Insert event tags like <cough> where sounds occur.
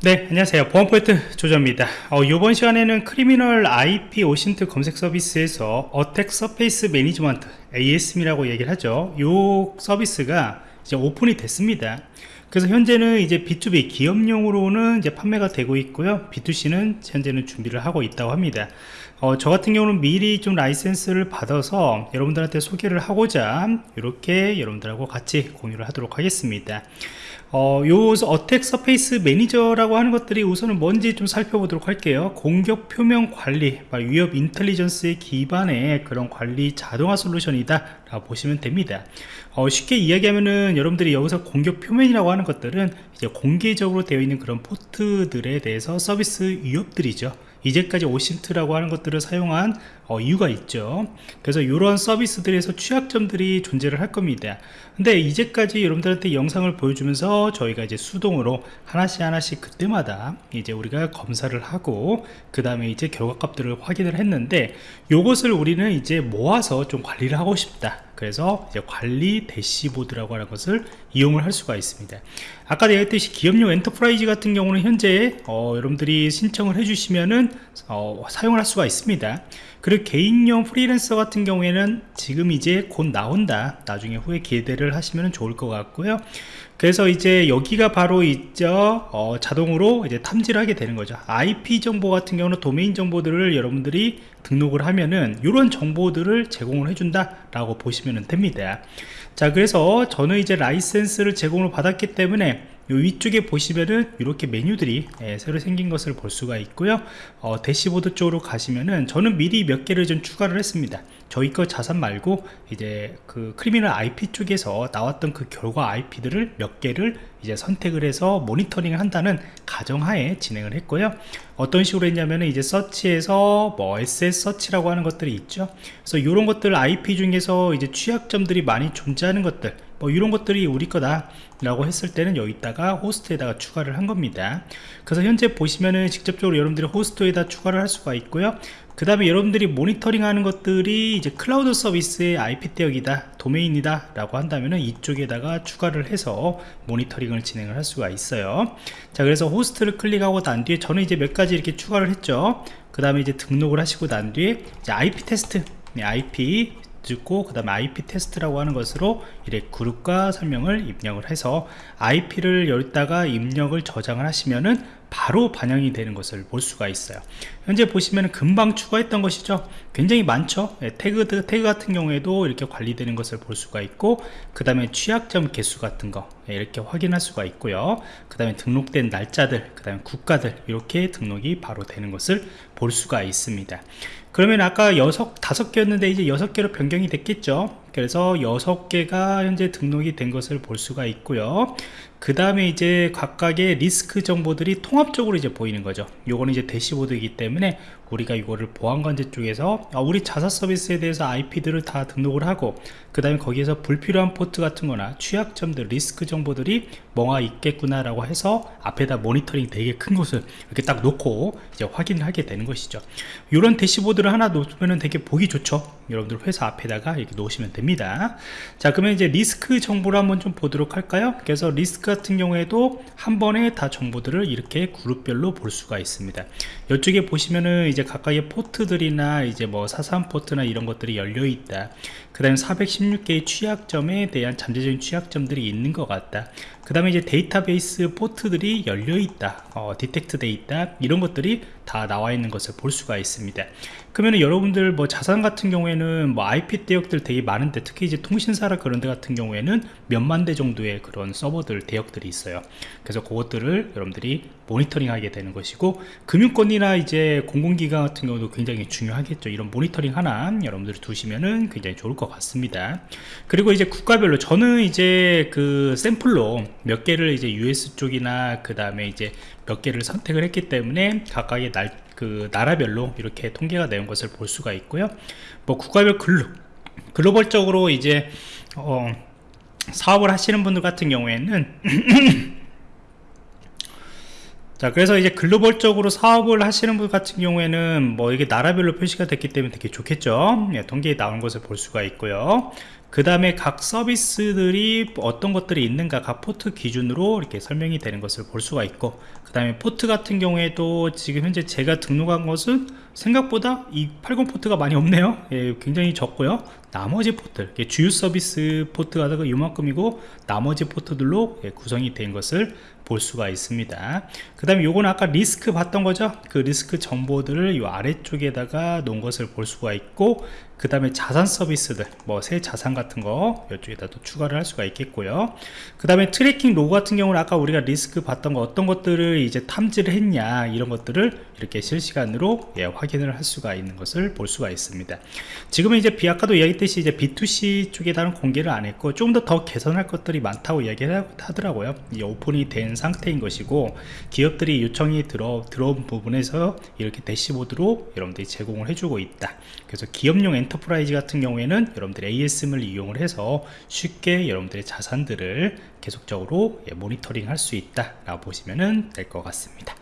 네 안녕하세요. 보안프로젝트 조정원입니다. 어, 이번 시간에는 Criminal IP OSINT 검색 서비스에서 Attack Surface Management ASM이라고 얘기를 하죠. 이 서비스가 이제 오픈이 됐습니다. 그래서 현재는 이제 B2B 기업용으로는 이제 판매가 되고 있고요. B2C는 현재는 준비를 하고 있다고 합니다. 어, 저 같은 경우는 미리 좀 라이센스를 받아서 여러분들한테 소개를 하고자 이렇게 여러분들하고 같이 공유를 하도록 하겠습니다 어, 요 Attack Surface Manager라고 하는 것들이 우선은 뭔지 좀 살펴보도록 할게요. 공격 표면 관리 위협 인텔리전스의 기반의 그런 관리 자동화 솔루션이다 라고 보시면 됩니다. 어, 쉽게 이야기하면은 여러분들이 여기서 공격 표면이라고 하는 것들은 이제 공개적으로 되어 있는 그런 포트들에 대해서 서비스 위협들이죠 이제까지 OSINT라고 하는 것들을 사용한 어, 이유가 있죠. 그래서 이런 서비스들에서 취약점들이 존재를 할 겁니다. 근데 이제까지 여러분들한테 영상을 보여주면서 저희가 이제 수동으로 하나씩 하나씩 그때마다 이제 우리가 검사를 하고 그 다음에 이제 결과값들을 확인을 했는데 이것을 우리는 이제 모아서 좀 관리를 하고 싶다. 그래서 이제 관리 대시보드라고 하는 것을 이용을 할 수가 있습니다. 아까 얘기했듯이 기업용 enterprise 같은 경우는 현재 어, 여러분들이 신청을 해주시면은 어, 사용을 할 수가 있습니다. 그리고 개인용 프리랜서 같은 경우에는 지금 이제 곧 나온다. 나중에 후에 기대를 하시면 좋을 것 같고요. 그래서 이제 여기가 바로 있죠 어, 자동으로 이제 탐지를 하게 되는 거죠. IP 정보 같은 경우는 도메인 정보들을 여러분들이 등록을 하면은 이런 정보들을 제공을 해준다 라고 보시면 됩니다. 자 그래서 저는 이제 라이센스를 제공을 받았기 때문에 위쪽에 보시면은 이렇게 메뉴들이 예, 새로 생긴 것을 볼 수가 있고요. 어, 대시보드 쪽으로 가시면은 저는 미리 몇 개를 좀 추가를 했습니다. 저희 거 자산 말고 이제 그 Criminal IP 쪽에서 나왔던 그 결과 IP들을 몇 개를 이제 선택을 해서 모니터링을 한다는 가정하에 진행을 했고요. 어떤 식으로 했냐면 이제 서치에서 뭐 SS 서치라고 하는 것들이 있죠. 그래서 이런 것들 IP 중에서 이제 취약점들이 많이 존재하는 것들 뭐 이런 것들이 우리 거다 라고 했을 때는 여기다가 호스트에다가 추가를 한 겁니다. 그래서 현재 보시면은 직접적으로 여러분들이 호스트에다 추가를 할 수가 있고요. 그 다음에 여러분들이 모니터링 하는 것들이 이제 클라우드 서비스의 IP 대역이다 도메인이다 라고 한다면 이쪽에다가 추가를 해서 모니터링을 진행을 할 수가 있어요. 자 그래서 호스트를 클릭하고 난 뒤에 저는 이제 몇 가지 이렇게 추가를 했죠. 그 다음에 이제 등록을 하시고 난 뒤에 이제 IP 테스트 IP 듣고 그 다음에 IP 테스트라고 하는 것으로 이렇게 그룹과 설명을 입력을 해서 IP를 열다가 입력을 저장을 하시면은 바로 반영이 되는 것을 볼 수가 있어요. 현재 보시면 금방 추가했던 것이죠. 굉장히 많죠. 네, 태그, 태그 같은 경우에도 이렇게 관리되는 것을 볼 수가 있고 그 다음에 취약점 개수 같은 거 네, 이렇게 확인할 수가 있고요. 그 다음에 등록된 날짜들 그 다음에 국가들 이렇게 등록이 바로 되는 것을 볼 수가 있습니다. 그러면 아까 여섯 다섯 개였는데 이제 여섯 개로 변경이 됐겠죠? 그래서 여섯 개가 현재 등록이 된 것을 볼 수가 있고요. 그 다음에 이제 각각의 리스크 정보들이 통합적으로 이제 보이는 거죠. 요거는 이제 대시보드이기 때문에 우리가 이거를 보안관제 쪽에서 아, 우리 자사 서비스에 대해서 IP들을 다 등록을 하고 그 다음에 거기에서 불필요한 포트 같은 거나 취약점들 리스크 정보들이 뭐가 있겠구나 라고 해서 앞에다 모니터링 되게 큰 곳을 이렇게 딱 놓고 이제 확인을 하게 되는 것이죠. 이런 대시보드를 하나 놓으면 되게 보기 좋죠. 여러분들 회사 앞에다가 이렇게 놓으시면 됩니다. 자 그러면 이제 리스크 정보를 한번 좀 보도록 할까요? 그래서 리스크 같은 경우에도 한 번에 다 정보들을 이렇게 그룹별로 볼 수가 있습니다. 이쪽에 보시면은 이제 각각의 포트들이나 이제 뭐 자산 포트나 이런 것들이 열려 있다. 그 다음에 416개의 취약점에 대한 잠재적인 취약점들이 있는 것 같다 그 다음에 이제 데이터베이스 포트들이 열려 있다. 어, detect 돼 있다 이런 것들이 다 나와 있는 것을 볼 수가 있습니다. 그러면 여러분들 뭐 자산 같은 경우에는 뭐 IP 대역들 되게 많은데 특히 이제 통신사라 그런 데 같은 경우에는 몇만 대 정도의 그런 서버들 대역들이 있어요. 그래서 그것들을 여러분들이 모니터링 하게 되는 것이고 금융권이나 이제 공공기관 같은 경우도 굉장히 중요하겠죠. 이런 모니터링 하나 여러분들이 두시면은 굉장히 좋을 것 같습니다. 그리고 이제 국가별로 저는 이제 그 샘플로 몇 개를 이제 US 쪽이나 그 다음에 이제 몇 개를 선택을 했기 때문에 각각의 날, 그 나라별로 이렇게 통계가 되는 것을 볼 수가 있고요. 뭐 국가별 글로 글로벌적으로 이제 어, 사업을 하시는 분들 같은 경우에는 <clears throat> 자 그래서 이제 글로벌적으로 사업을 하시는 분 같은 경우에는 뭐 이게 나라별로 표시가 됐기 때문에 되게 좋겠죠. 예, 통계에 나온 것을 볼 수가 있고요 그 다음에 각 서비스들이 어떤 것들이 있는가 각 포트 기준으로 이렇게 설명이 되는 것을 볼 수가 있고 그 다음에 포트 같은 경우에도 지금 현재 제가 등록한 것은 생각보다 이 80 포트가 많이 없네요. 예, 굉장히 적고요 나머지 포트 주요 서비스 포트가 이만큼이고 나머지 포트들로 예, 구성이 된 것을 볼 수가 있습니다. 그 다음에 요건 아까 리스크 봤던 거죠? 그 리스크 정보들을 이 아래쪽에다가 놓은 것을 볼 수가 있고 그 다음에 자산 서비스들 뭐 새 자산 같은 거 이쪽에다 또 추가를 할 수가 있겠고요. 그 다음에 tracking log 같은 경우는 아까 우리가 리스크 봤던 거 어떤 것들을 이제 탐지를 했냐 이런 것들을 이렇게 실시간으로 예, 확인을 할 수가 있는 것을 볼 수가 있습니다. 지금은 이제 비 아까도 이야기 했듯이 이제 B2C 쪽에다는 공개를 안 했고 조금 더 더 개선할 것들이 많다고 이야기를 하더라고요. 이 오픈이 된 상태인 것이고 기업들이 요청이 들어 들어온 부분에서 이렇게 대시보드로 여러분들이 제공을 해주고 있다. 그래서 기업용 enterprise 같은 경우에는 여러분들이 ASM을 이용을 해서 쉽게 여러분들의 자산들을 계속적으로 예, 모니터링 할 수 있다 라고 보시면 될 것 같습니다